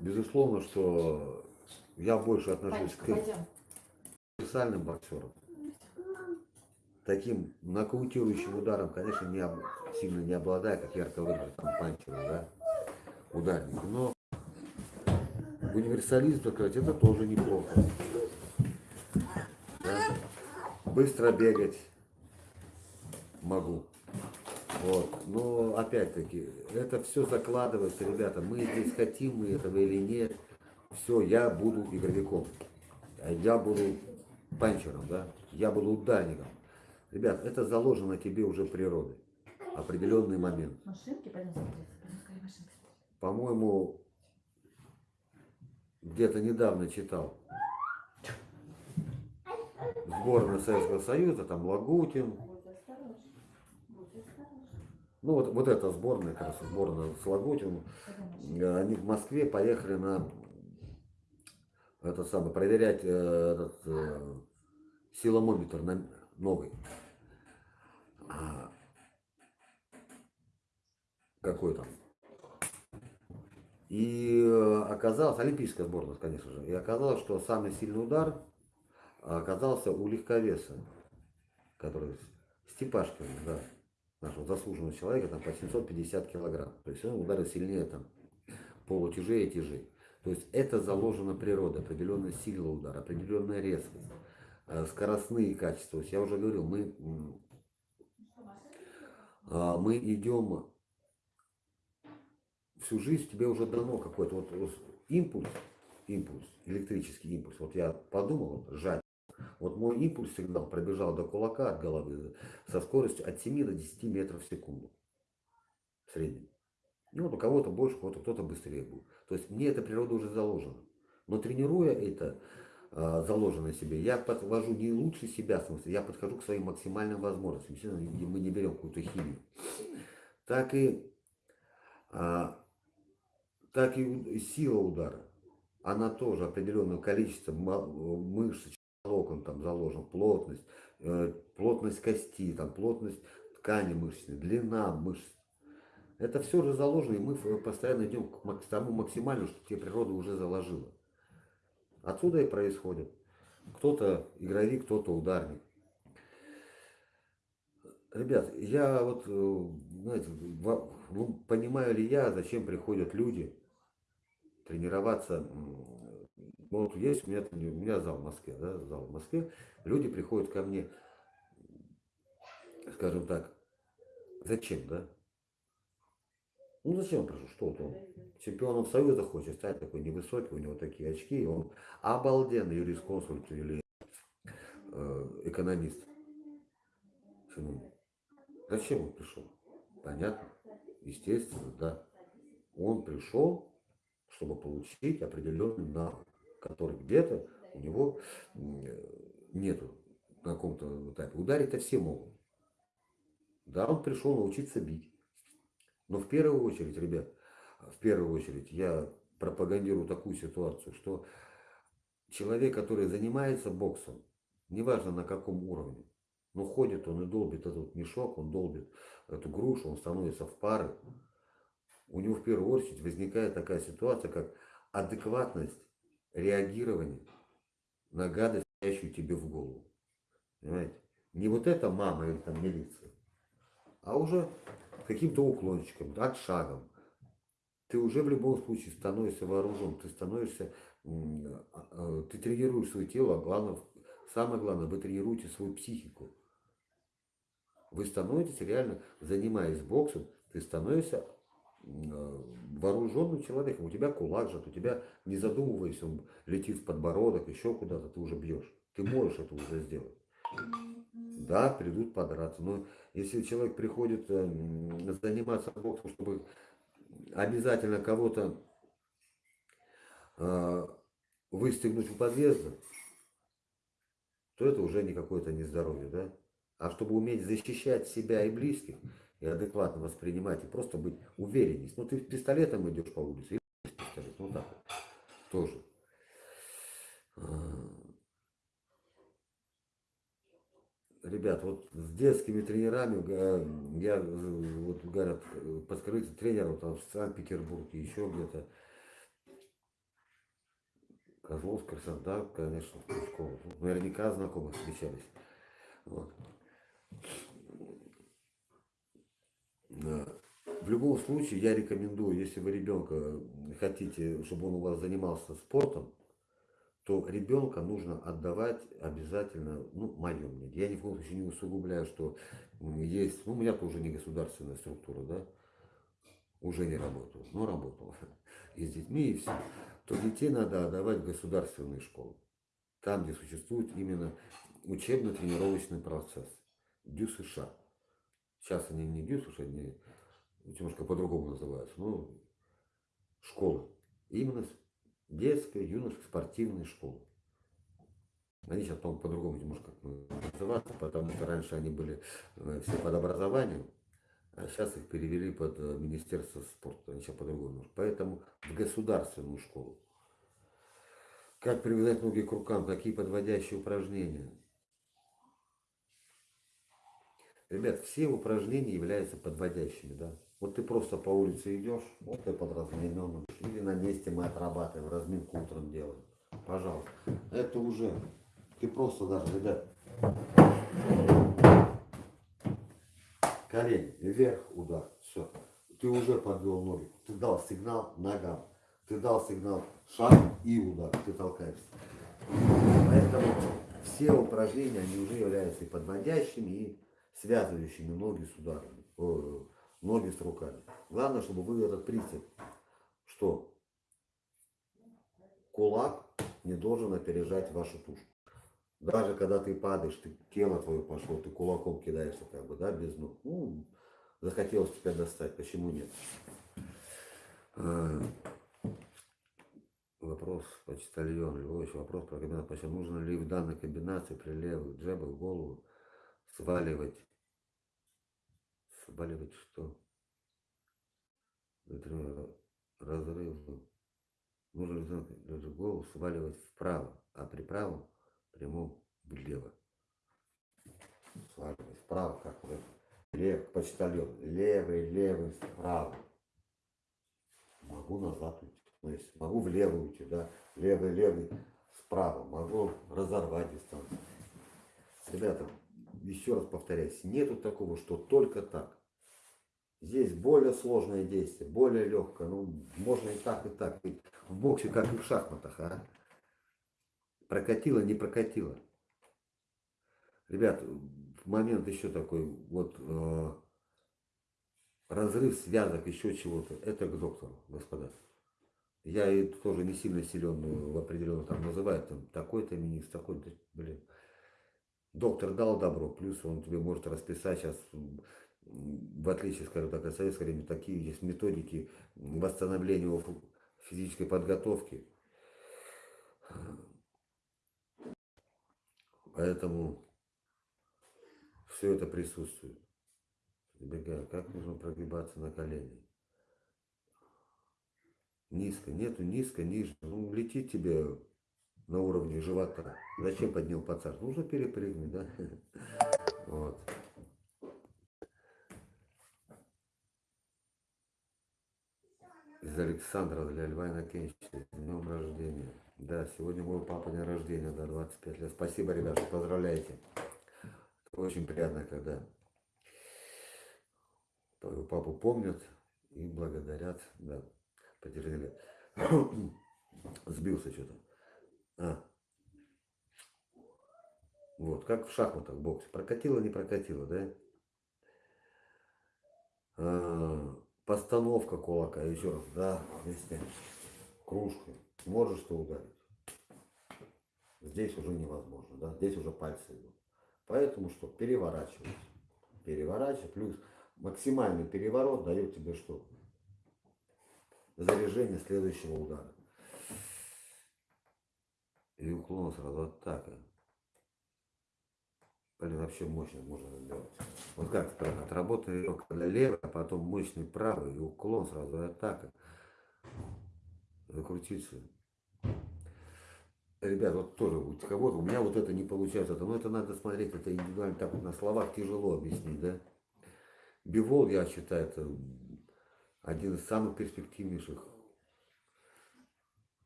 Безусловно, что я больше отношусь Панечка, к пойдем. универсальным боксерам. Таким нокаутирующим ударом, конечно, не об- сильно не обладая, как ярко выражен панчера, да, ударник. Но универсализм, так сказать, это тоже неплохо. Да. Быстро бегать могу. Вот. Но опять-таки, это все закладывается, ребята. Мы здесь хотим мы этого или нет. Все, я буду игровиком. Я буду панчером, да? Я буду ударником. Ребят, это заложено тебе уже природой. Определенный момент. Машинки. По-моему, где-то недавно читал. Сборная Советского Союза, там Лагутин. Ну вот, вот эта сборная, как раз сборная с Лагутиным. Э, Они в Москве поехали на это самое, проверять э, этот э, силомометр на, новый. А, какой там. И э, оказалось, олимпийская сборная, конечно же, и оказалось, что самый сильный удар оказался у легковеса, который Степашкин, да, нашего заслуженного человека, там по 750 килограмм. То есть он ударил сильнее там полутяжей и тяжей. То есть это заложено природой, определенная сила удара, определенная резкость, э, скоростные качества. То есть я уже говорил, мы, а, мы идем всю жизнь, тебе уже дано какой-то вот, вот импульс, импульс, электрический импульс. Вот я подумал, вот, сжать. Вот мой импульс сигнал пробежал до кулака от головы со скоростью от 7 до 10 метров в секунду. В среднем. Ну, вот у кого-то больше, у кого-то кто-то быстрее будет. То есть мне эта природа уже заложена. Но тренируя это а, заложенное себе, я подвожу не лучше себя, в смысле, я подхожу к своим максимальным возможностям. Естественно, мы не берем какую-то химию. Так и, а, так и сила удара. Она тоже определенное количество мышц, волокон там заложен, плотность, э, плотность кости, там, плотность ткани мышечной, длина мышц. Это все же заложено, и мы ф- постоянно идем к тому максимальному, что тебе природа уже заложила. Отсюда и происходит. Кто-то игровик, кто-то ударник. Ребят, я вот, э, знаете, понимаю ли я, зачем приходят люди тренироваться. Ну, Вот есть у меня, у меня зал в Москве, да, зал в Москве. Люди приходят ко мне, скажем так, зачем, да? Ну зачем пришел? Что вот он? Чемпионом Союза хочет стать такой невысокий, у него такие очки, и он обалденный юрисконсульт или э, экономист. Почему? Зачем он пришел? Понятно? Естественно, да. Он пришел, чтобы получить определенный навык, который где-то у него э, нету на каком-то этапе. Ударить-то все могут. Да, он пришел научиться бить. Но в первую очередь, ребят, в первую очередь я пропагандирую такую ситуацию, что человек, который занимается боксом, неважно на каком уровне, но ходит он и долбит этот мешок, он долбит эту грушу, он становится в пары, у него в первую очередь возникает такая ситуация, как адекватность реагирования на гадость, стоящую тебе в голову. Понимаете? Не вот эта мама или там милиция, а уже каким-то уклончиком, от шагом. Ты уже в любом случае становишься вооружен, ты становишься, а, а, ты тренируешь свое тело, а главное, самое главное, вы тренируете свою психику. Вы становитесь реально, занимаясь боксом, ты становишься э, вооруженным человеком. У тебя кулак же, у тебя, не задумываясь, он летит в подбородок, еще куда-то, ты уже бьешь. Ты можешь это уже сделать. Да, придут подраться. Но если человек приходит э, заниматься боксом, чтобы обязательно кого-то э, выстегнуть у подъезда, то это уже не какое-то нездоровье, да? А чтобы уметь защищать себя и близких, и адекватно воспринимать, и просто быть уверенней. Ну, ты с пистолетом идешь по улице, и с пистолет, ну так вот, тоже. А, Ребят, вот с детскими тренерами, га- я, э, вот говорят, э, подскажите тренеру там в Санкт-Петербурге, еще где-то, Козлов, Краснодар, конечно, школа. Ну, Наверняка знакомы встречались. Вот. В любом случае, я рекомендую, если вы ребенка хотите, чтобы он у вас занимался спортом, то ребенка нужно отдавать обязательно, ну, мое мнение. Я ни в коем случае не усугубляю, что есть, ну, у меня тоже не государственная структура, да, уже не работаю, но работал и с детьми, и все, то детей надо отдавать в государственные школы, там, где существует именно учебно-тренировочный процесс, ДЮ США. Сейчас они не ДЮ США, они немножко по-другому называются, но школы. Именно детская, юношеская, спортивная школа. Они сейчас, по-моему, по-другому немножко называются, потому что раньше они были э, все под образованием, а сейчас их перевели под э, Министерство спорта. Они сейчас по-другому. Поэтому в государственную школу. Как привязать ноги к рукам, какие подводящие упражнения. Ребят, все упражнения являются подводящими, да. Вот ты просто по улице идешь, вот ты под размененным, или на месте мы отрабатываем, разминку утром делаем. Пожалуйста. Это уже, ты просто даже, ребят, колени вверх, удар, все. Ты уже подвел ноги, ты дал сигнал ногам, ты дал сигнал шаг и удар, ты толкаешься. Поэтому все упражнения, они уже являются и подводящими, и связывающими ноги с ударами, о, ноги с руками. Главное, чтобы вы этот принцип, что кулак не должен опережать вашу тушу. Даже когда ты падаешь, ты тело твое пошло, ты кулаком кидаешься, как бы, да, без ног. Ну, захотелось тебя достать, почему нет? А, Вопрос почтальон Львович, вопрос про комбинацию. Почему нужно ли в данной комбинации при левых джебах голову сваливать, сваливать что? Например, разрыв. Нужно комбинации голову сваливать вправо, а при правом прямом влево. Сваливать вправо, как вы. Лев, почтальон. Левый, левый, вправо. Могу назад уйти. То есть могу влево уйти, да, левый, левый, справа, могу разорвать дистанцию. Ребята, еще раз повторяюсь, нету такого, что только так. Здесь более сложное действие, более легкое, ну, можно и так, и так. В боксе, как и в шахматах, а? Прокатило, не прокатило. Ребят, момент еще такой, вот, э, разрыв связок, еще чего-то, это к доктору, господа. Я и тоже не сильно силен в определенном там называют там такой-то министр, такой-то, блин. Доктор дал добро, плюс он тебе может расписать сейчас, в отличие, скажем так, от советского времени, такие есть методики восстановления физической подготовки. Поэтому все это присутствует. Избегаю, как нужно прогибаться на колени. Низко, нету низко, ниже. Ну, летит тебе на уровне живота. Зачем поднял пацан? Нужно перепрыгнуть, да? Вот. Из Александра для Льва Иннокенчевича. С днем рождения. Да, сегодня мой папа день рождения, да, 25 лет. Спасибо, ребята, поздравляйте. Очень приятно, когда твою папу помнят и благодарят, да, подержи лет. Сбился что-то. А. Вот, как в шахматах, в боксе. Прокатило, не прокатило, да? А, постановка кулака, еще раз, да, вместе. Кружкой. Можешь ты ударить. Здесь уже невозможно, да, здесь уже пальцы идут. Поэтому что? Переворачивать. Переворачивать, плюс максимальный переворот дает тебе что? Заряжение следующего удара. И уклон сразу атака. Блин, вообще мощно можно сделать. Вот как правильно, отработай для левой, а потом мощный правый, и уклон сразу, атака. Закрутиться. Ребят, вот тоже у кого-то, у меня вот это не получается, но это надо смотреть, это индивидуально, так вот на словах тяжело объяснить, да. Бивол, я считаю, это один из самых перспективнейших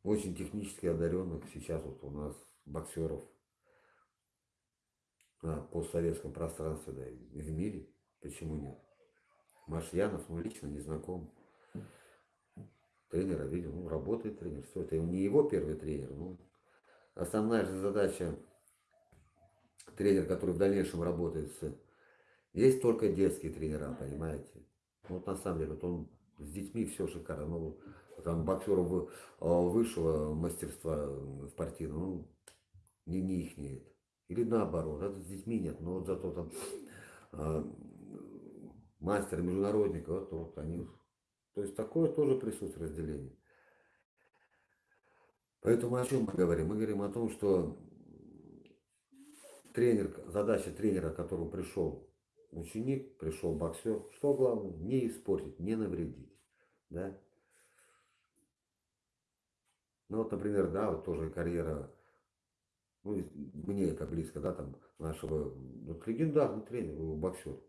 очень технически одаренных сейчас вот у нас боксеров на постсоветском пространстве, да, и в мире. Почему нет? Машьянов, ну, лично не знаком. Тренера видел, ну, работает тренер. Все, это не его первый тренер. Ну, основная же задача тренер, который в дальнейшем работает с... Есть только детские тренера, понимаете? Вот на самом деле, вот он с детьми все шикарно. Ну, там боксеров а, высшего мастерства в партийном, ну, не, не их нет. Или наоборот, это с детьми нет, но вот зато там а, мастер, международник, вот, вот они. То есть такое тоже присутствует разделение. Поэтому о чем мы говорим? Мы говорим о том, что тренер, задача тренера, к которому пришел ученик, пришел боксер, что главное? Не испортить, не навредить. Да? Ну вот, например, да, вот тоже карьера, ну, мне это близко, да, там, нашего, вот легендарный тренер, боксер,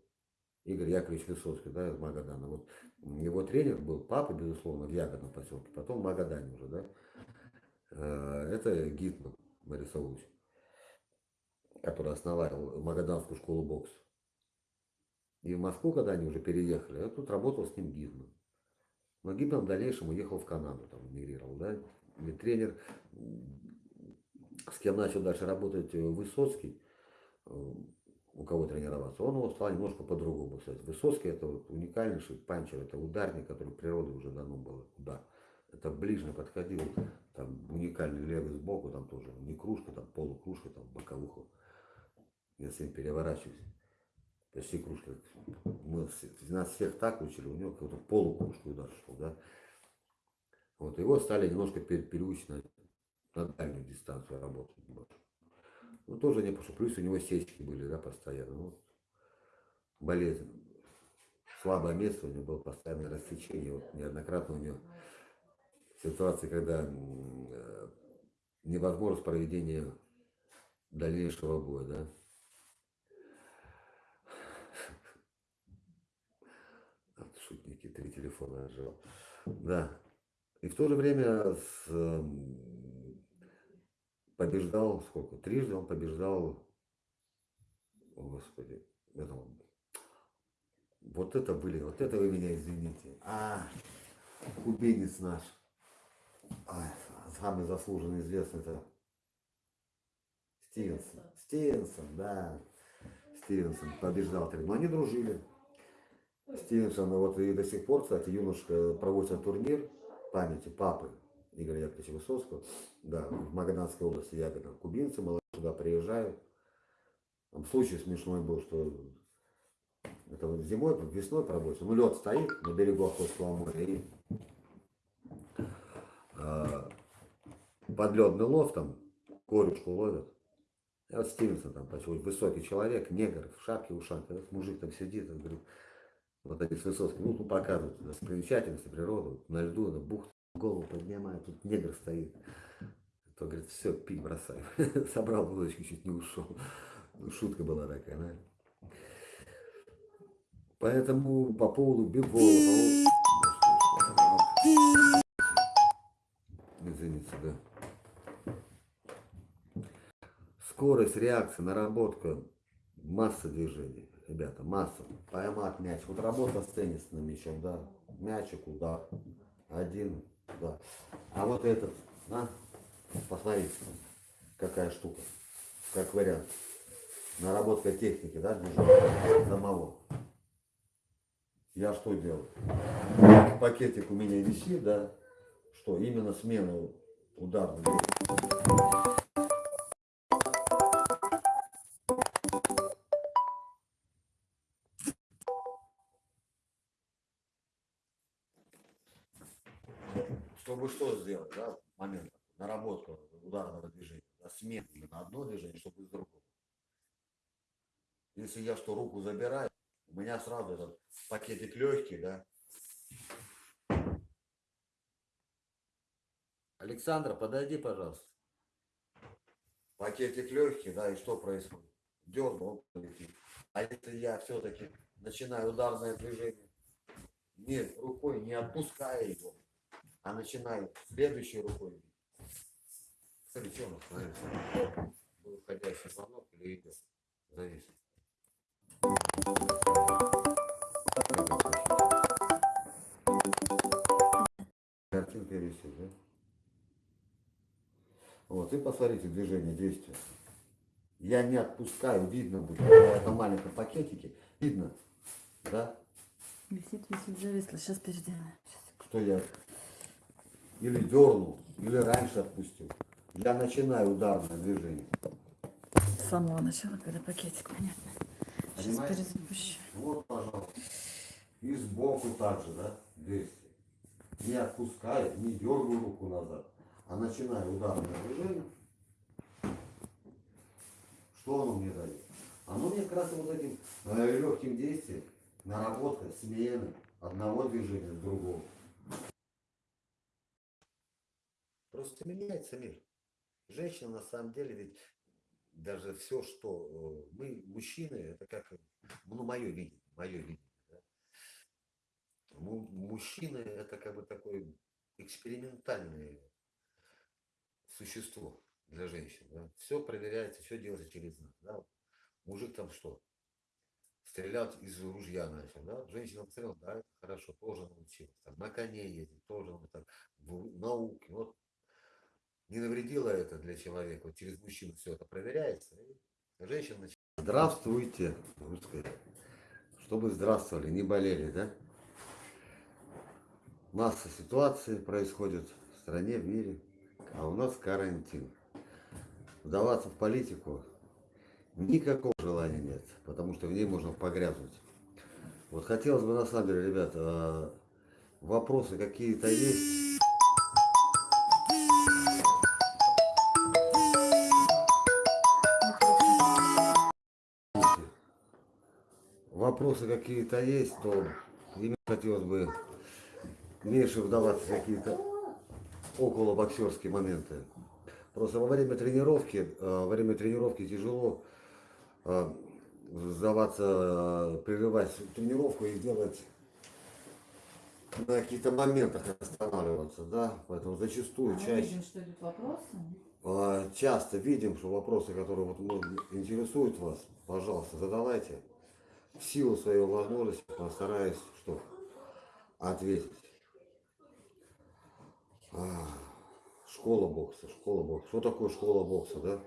Игорь Яковлевич Высоцкий, да, из Магадана. Вот его тренер был папа, безусловно, в Ягодном поселке, потом в Магадане уже, да. Э, Это Гитман Борисович, который основал Магаданскую школу бокса. И в Москву, когда они уже переехали, я тут работал с ним Гитман. Но Гитман в дальнейшем уехал в Канаду, там эмигрировал, да. И тренер, с кем начал дальше работать э, Высоцкий, э, у кого тренироваться, он его стал немножко по-другому писать. Высоцкий это вот уникальнейший панчер, это ударник, который природы уже дано был удар. Это ближний подходил, там уникальный левый сбоку, там тоже не кружка, там полукружка, там боковуха. Я с ним переворачиваюсь. Почти кружка. Мы, нас всех так учили, у него какой-то полукружка удар шел, да. Вот его стали немножко пер- переучить на, дальнюю дистанцию работать. немножко. Ну, тоже не что плюс у него сечки были, да, постоянно. Ну, болезнь. Слабое место у него было постоянное рассечение. Вот неоднократно у него ситуации, когда э, невозможность проведения дальнейшего боя, да. Вот Шутники, три телефона отжал. Да. И в то же время с, побеждал, сколько, трижды он побеждал, о господи, это вот это были, вот это вы меня извините. А, кубинец наш. Ай, самый заслуженный известный это Стивенсон. Стивенсон, да. Стивенсон побеждал. Но они дружили. Стивенсон, вот и до сих пор, кстати, юношка проводится турнир памяти папы Игоря Яковлевича Высоцкого, да, в Магаданской области Ягода. Кубинцы, молодые туда приезжают. Там случай смешной был, что это вот зимой, весной проводится. Ну, лед стоит на берегу Охотского моря и а, подледный лов там, корючку ловят. И вот Стивенсон там, почему высокий человек, негр, в шапке, ушах, этот мужик там сидит, он говорит, вот они с Высоцким, ну, показывают достопримечательности природы, вот на льду, на бухту, голову поднимает, тут негр стоит. То говорит, все, пить бросай. Собрал булочку, чуть не ушел. Шутка была такая, да. Поэтому по поводу бегов, извините, да. Скорость реакции, наработка, масса движений, ребята, масса. Поймать мяч. Вот работа с теннисным мячом, да. Мячик, удар. Один, да. А вот этот, а? Посмотрите, какая штука. Как вариант. Наработка техники, да, движения самого. Я что делаю? Пакетик у меня висит, да. Что, именно смена ударных. Да, момент, наработку ударного движения, да, смену на одно движение, чтобы из другого. Если я что, руку забираю, у меня сразу этот пакетик легкий, да. Александра, подойди, пожалуйста. Пакетик легкий, да, и что происходит? Дернул, он полетит. А если я все-таки начинаю ударное движение, не рукой не отпуская его, а начинаю следующей рукой, Смотри, что у нас творится? Был входящий звонок или идет? Завис. Картинка висит, да? Вот, и посмотрите движение, действие. Я не отпускаю, видно будет, в этом маленьком пакетике, видно, да, Висит, висит, зависло. Сейчас переделаем. что я или дернул, или раньше отпустил. Я начинаю ударное движение. С самого начала, когда пакетик, понятно. Сейчас Понимаете? перезапущу. Вот, пожалуйста. И сбоку также, да, действие. Не отпускаю, не дергаю руку назад, а начинаю ударное движение. Что оно мне дает? Оно мне как раз вот этим э, легким действием, наработка смены одного движения с другого. Просто меняется мир. Женщина на самом деле ведь даже все, что э, мы, мужчины, это как, ну, мое видение, мое видение. да. Му- Мужчины это как бы такое экспериментальное существо для женщин. Все проверяется, все делается через нас. Да. Мужик там что? Стрелял из ружья начал, да? Женщина посмотрела, да, хорошо, тоже научилась. Там, на коне ездить, тоже так, в науке. Вот не навредило это для человека. Вот через мужчину все это проверяется. И женщина начинает. Здравствуйте, русская. Чтобы здравствовали, не болели, да? Масса ситуаций происходит в стране, в мире, а у нас карантин. Вдаваться в политику никакого желания нет, потому что в ней можно погрязнуть. Вот хотелось бы, на самом деле, ребята, а, вопросы какие-то есть? Вопросы какие-то есть, то ими хотелось бы меньше вдаваться в какие-то около боксерские моменты. Просто во время тренировки, э, во время тренировки тяжело э, сдаваться, э, прерывать тренировку и делать на каких-то моментах останавливаться, да, поэтому зачастую Мы чаще, видим, что идут вопросы. э, часто видим, что вопросы, которые вот ну, интересуют вас, пожалуйста, задавайте. В силу своей возможности постараюсь что ответить. А, Школа бокса, школа бокса. Что такое школа бокса, да?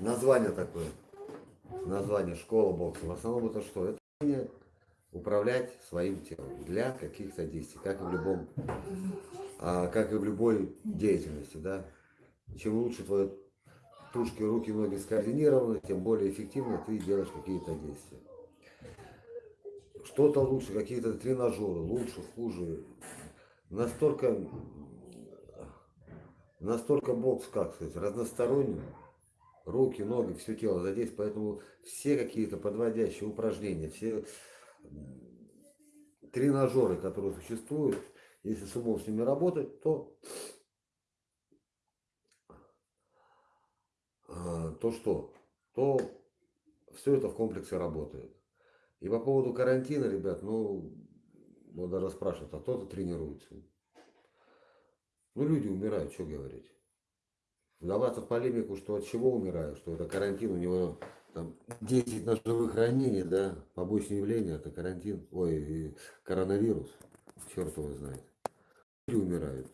Название такое. Название школа бокса. В основном это что? Это управлять своим телом для каких-то действий, как и в любом, а, как и в любой деятельности, да. Чем лучше твои тушки, руки, ноги скоординированы, тем более эффективно ты делаешь какие-то действия. Что-то лучше, какие-то тренажеры, лучше, хуже. Настолько, настолько бокс, как сказать, разносторонний. Руки, ноги, все тело задействовано. Поэтому все какие-то подводящие упражнения, все тренажеры, которые существуют, если с умом с ними работать, то то что? То все это в комплексе работает. И по поводу карантина, ребят, ну, вот даже спрашивают, а кто-то тренируется. Ну, люди умирают, что говорить. Вдаваться в полемику, что от чего умирают, что это карантин, у него там 10 ножевых ранений, да, побочные явления, это карантин, ой, коронавирус, черт его знает. Люди умирают.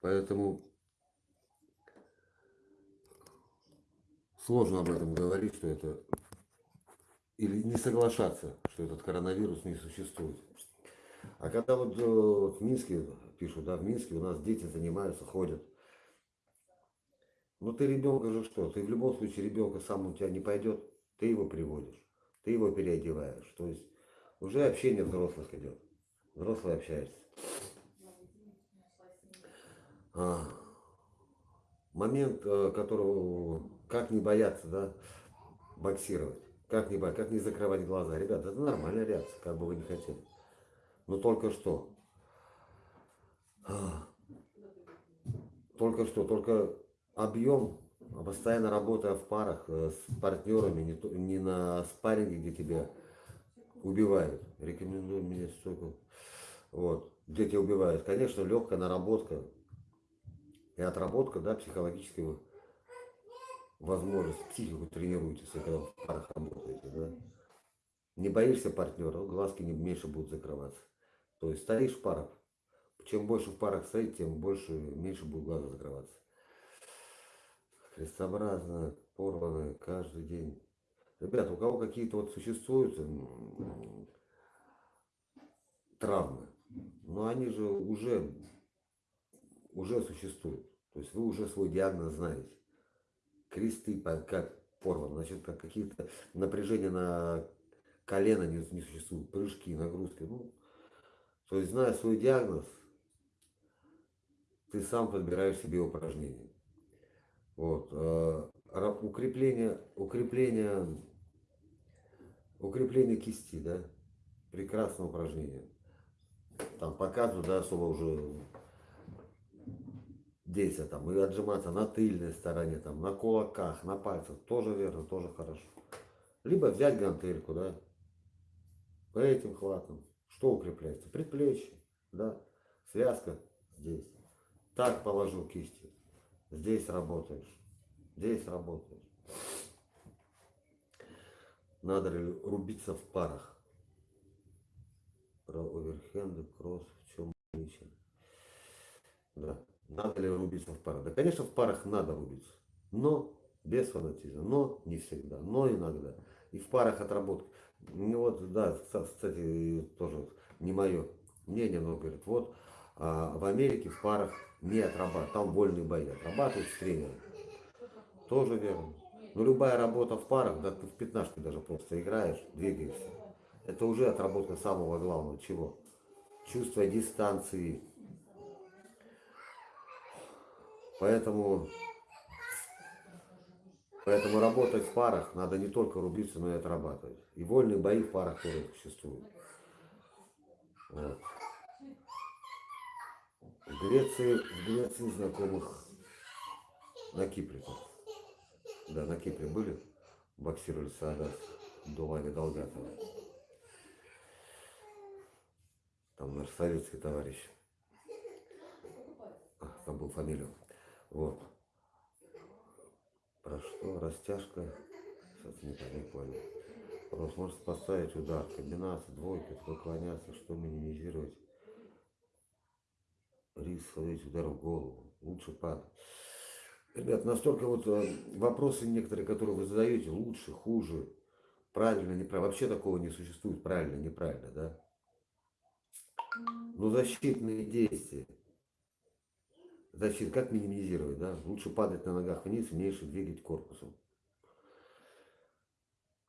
Поэтому сложно об этом говорить, что это или не соглашаться, что этот коронавирус не существует. А когда вот э, в Минске пишут, да, в Минске у нас дети занимаются, ходят. Ну ты ребенка же что? Ты в любом случае ребенка сам у тебя не пойдет, ты его приводишь, ты его переодеваешь. То есть уже общение взрослых идет. Взрослые общаются. А, момент, э, которого как не бояться, да, боксировать. Как не, как не закрывать глаза. Ребята, это нормальная реакция, как бы вы не хотели. Но только что. Только что, только объем, постоянно работая в парах э, с партнерами, не, то- не на спарринге, где тебя убивают. Рекомендую мне столько. Вот, где тебя убивают. Конечно, легкая наработка и отработка, да, психологического возможность, психику тренируете, если когда в парах работаете, да. Не боишься партнера, глазки не меньше будут закрываться. То есть стоишь в парах, чем больше в парах стоит, тем больше, меньше будут глаза закрываться. Крестообразно, порваны каждый день. Ребята, у кого какие-то вот существуют травмы, но они же уже, уже существуют. То есть вы уже свой диагноз знаете. Кресты как порваны, значит, как какие-то напряжения на колено не, не существует, прыжки, нагрузки. Ну, то есть, зная свой диагноз, ты сам подбираешь себе упражнения. Вот. э, Укрепление, укрепление, укрепление кисти, да, прекрасное упражнение. Там показывают, да, особо уже действия, там, и отжиматься на тыльной стороне, там, на кулаках, на пальцах, тоже верно, тоже хорошо. Либо взять гантельку, да, этим хватом. Что укрепляется? Предплечье, да, связка здесь. Так положил кисти. Здесь работаешь. Здесь работаешь. Надо рубиться в парах? Про оверхенды, кросс, в чем отличие? Да. Надо ли рубиться в парах? Да, конечно, в парах надо рубиться. Но без фанатизма. Но не всегда. Но иногда. И в парах отработка. Ну вот, да, кста- кстати, тоже не мое мнение, но говорят, вот а, в Америке в парах не отрабатывают, там вольные бои отрабатывают с тренером. Тоже верно. Но любая работа в парах, да ты в пятнашке даже просто играешь, двигаешься. Это уже отработка самого главного чего? Чувство дистанции. Поэтому, поэтому работать в парах надо не только рубиться, но и отрабатывать. И вольные бои в парах тоже существуют. Вот. В Греции, в Греции знакомых на Кипре. Да, на Кипре были, боксировали Саадас до Вани Долгатова. Там наш советский товарищ. А, там был фамилию. Вот. Про что? Растяжка. Сейчас не, не понял. Вопрос, может поставить удар, комбинация, двойка, сколько клоняться, что минимизировать. Риск словить удар в голову. Лучше падать. Ребят, настолько вот э, вопросы некоторые, которые вы задаете, лучше, хуже, правильно, неправильно. Вообще такого не существует, правильно, неправильно, да? Но защитные действия. Защит, как минимизировать, да? Лучше падать на ногах вниз, меньше двигать корпусом.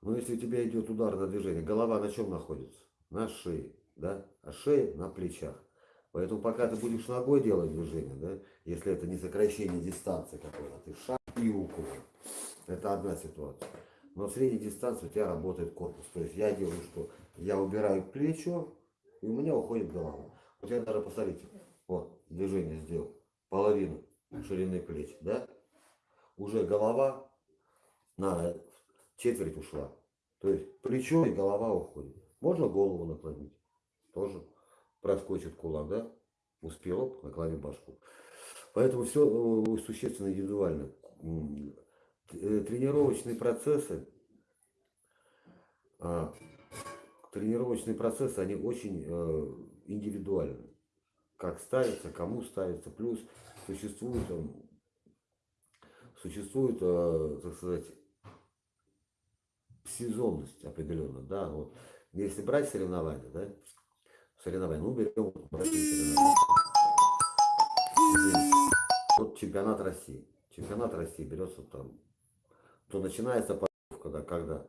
Но если у тебя идет ударное движение, голова на чем находится? На шее, да? А шея на плечах. Поэтому пока ты будешь ногой делать движение, да, если это не сокращение дистанции какой-то, ты шаг и руку. Это одна ситуация. Но в средней дистанции у тебя работает корпус. То есть я делаю что? Я убираю плечо, и у меня уходит голова. Вот я даже, посмотрите, вот, движение сделал. Половину ширины плеч, да? Уже голова на четверть ушла. То есть плечо и голова уходит. Можно голову наклонить. Тоже проскочит кулак, да? Успел, оп, наклонил башку. Поэтому все существенно индивидуально. Э, Тренировочные процессы, а, тренировочные процессы, они очень э, индивидуальны. Как ставится, кому ставится. Плюс существует, э, существует, э, так сказать, сезонность определенно, да, вот. Если брать соревнования, да, соревнования, ну берем соревнования. Вот чемпионат России. Чемпионат России берется там, то начинается подготовка, да, когда